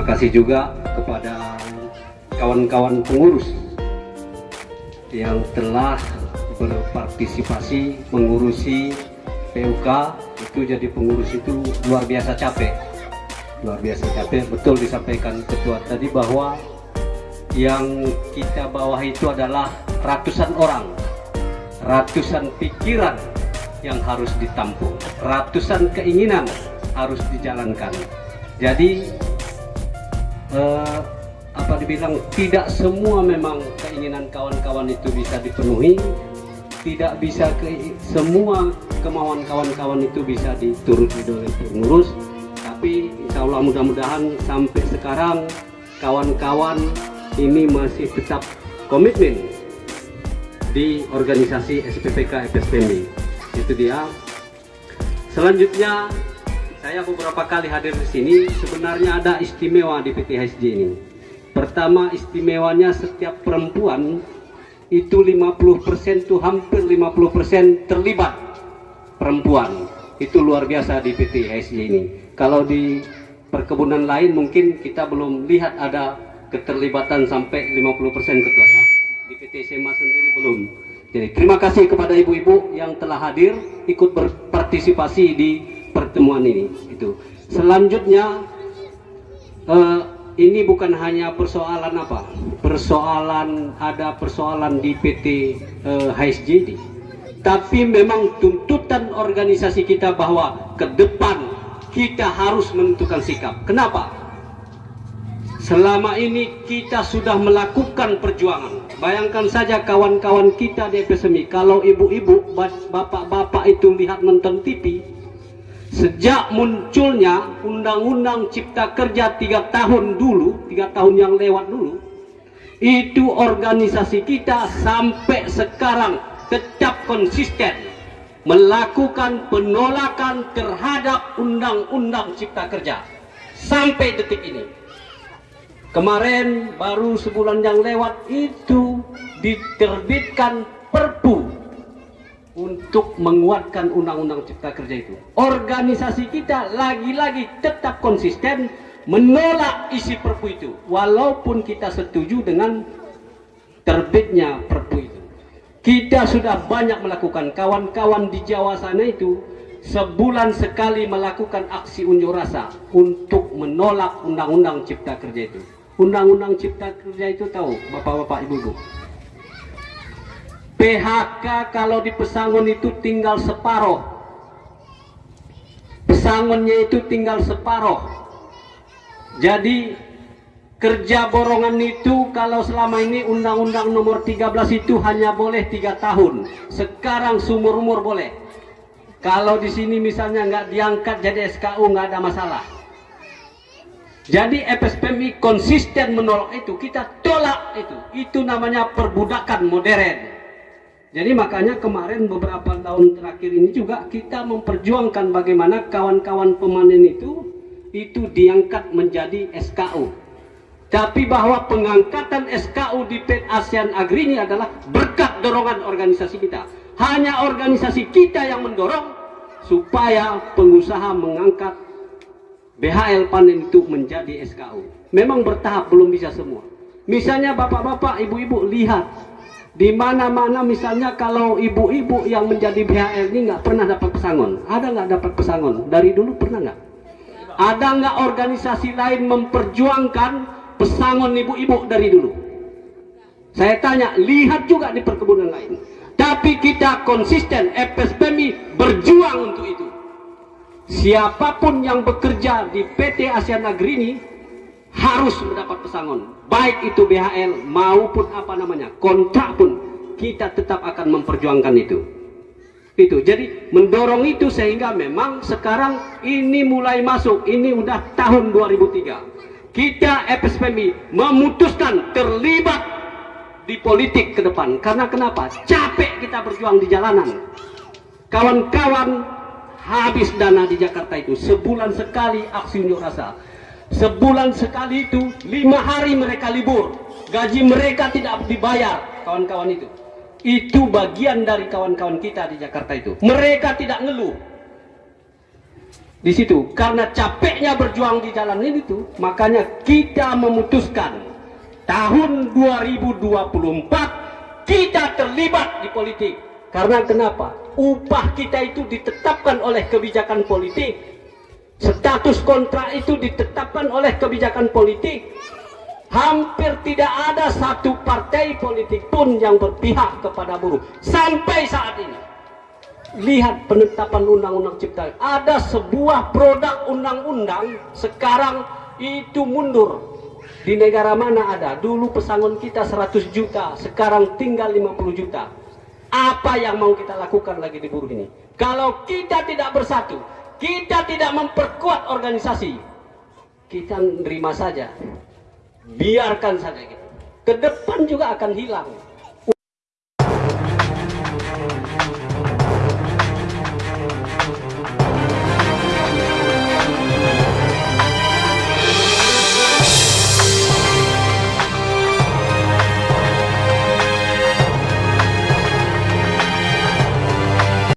terima kasih juga kepada kawan-kawan pengurus yang telah berpartisipasi mengurusi PUK itu jadi pengurus itu luar biasa capek. Luar biasa capek betul disampaikan ketua tadi bahwa yang kita bawa itu adalah ratusan orang. Ratusan pikiran yang harus ditampung. Ratusan keinginan harus dijalankan. Jadi eh, apa dibilang tidak semua memang keinginan kawan-kawan itu bisa dipenuhi. Tidak bisa ke semua kemauan kawan-kawan itu bisa dituruti oleh pengurus. Tapi insya Allah mudah-mudahan sampai sekarang kawan-kawan ini masih tetap komitmen di organisasi SPPK FSPMI itu dia. Selanjutnya saya beberapa kali hadir di sini sebenarnya ada istimewa di PTHSJ ini. Pertama istimewanya setiap perempuan itu 50% itu hampir 50% terlibat perempuan. Itu luar biasa di PT HSJ ini. Kalau di perkebunan lain mungkin kita belum lihat ada keterlibatan sampai 50% ketua ya. Di PT SMA sendiri belum. Jadi terima kasih kepada ibu-ibu yang telah hadir ikut berpartisipasi di pertemuan ini itu selanjutnya eh, ini bukan hanya persoalan apa? Persoalan ada persoalan di PT eh, HSJD tapi memang tuntutan organisasi kita bahwa ke depan kita harus menentukan sikap. Kenapa? Selama ini kita sudah melakukan perjuangan. Bayangkan saja kawan-kawan kita di FSMI kalau ibu-ibu bapak-bapak itu lihat nonton TV Sejak munculnya Undang-Undang Cipta Kerja tiga tahun dulu, tiga tahun yang lewat dulu, itu organisasi kita sampai sekarang tetap konsisten melakukan penolakan terhadap Undang-Undang Cipta Kerja sampai detik ini. Kemarin baru sebulan yang lewat itu diterbitkan Perpu untuk menguatkan undang-undang cipta kerja itu. Organisasi kita lagi-lagi tetap konsisten menolak isi perpu itu. Walaupun kita setuju dengan terbitnya perpu itu. Kita sudah banyak melakukan kawan-kawan di Jawa sana itu sebulan sekali melakukan aksi unjuk rasa untuk menolak undang-undang cipta kerja itu. Undang-undang cipta kerja itu tahu Bapak-bapak Ibu-ibu PHK kalau di pesangon itu tinggal separoh. Pesangonnya itu tinggal separoh. Jadi kerja borongan itu kalau selama ini undang-undang nomor 13 itu hanya boleh tiga tahun. Sekarang sumur umur boleh. Kalau di sini misalnya nggak diangkat jadi SKU nggak ada masalah. Jadi FSPMI konsisten menolak itu. Kita tolak itu. Itu namanya perbudakan modern jadi makanya kemarin beberapa tahun terakhir ini juga kita memperjuangkan bagaimana kawan-kawan pemanen itu itu diangkat menjadi SKU. Tapi bahwa pengangkatan SKU di PET ASEAN Agri ini adalah berkat dorongan organisasi kita. Hanya organisasi kita yang mendorong supaya pengusaha mengangkat BHL panen itu menjadi SKU. Memang bertahap belum bisa semua. Misalnya bapak-bapak, ibu-ibu lihat di mana-mana misalnya kalau ibu-ibu yang menjadi BHL ini nggak pernah dapat pesangon. Ada nggak dapat pesangon? Dari dulu pernah nggak? Ada nggak organisasi lain memperjuangkan pesangon ibu-ibu dari dulu? Saya tanya lihat juga di perkebunan lain. Tapi kita konsisten FSPMI berjuang untuk itu. Siapa pun yang bekerja di PT ASEAN Agri ini harus mendapat pesangon baik itu BHL maupun apa namanya kontrak pun kita tetap akan memperjuangkan itu. Itu jadi mendorong itu sehingga memang sekarang ini mulai masuk ini udah tahun 2003 kita FSPMI memutuskan terlibat di politik ke depan. Karena kenapa? Capek kita berjuang di jalanan. Kawan-kawan habis dana di Jakarta itu sebulan sekali aksi unjuk rasa sebulan sekali itu lima hari mereka libur. Gaji mereka tidak dibayar kawan-kawan itu. Itu bagian dari kawan-kawan kita di Jakarta itu. Mereka tidak ngeluh. Di situ karena capeknya berjuang di jalan ini tuh makanya kita memutuskan tahun 2024 kita terlibat di politik. Karena kenapa? Upah kita itu ditetapkan oleh kebijakan politik status kontrak itu ditetapkan oleh kebijakan politik. Hampir tidak ada satu partai politik pun yang berpihak kepada buruh. Sampai saat ini. Lihat penetapan undang-undang cipta. Ada sebuah produk undang-undang sekarang itu mundur. Di negara mana ada? Dulu pesangon kita 100 juta sekarang tinggal 50 juta. Apa yang mau kita lakukan lagi di buruh ini? Kalau kita tidak bersatu kita tidak memperkuat organisasi. Kita nerima saja. Biarkan saja gitu. Ke depan juga akan hilang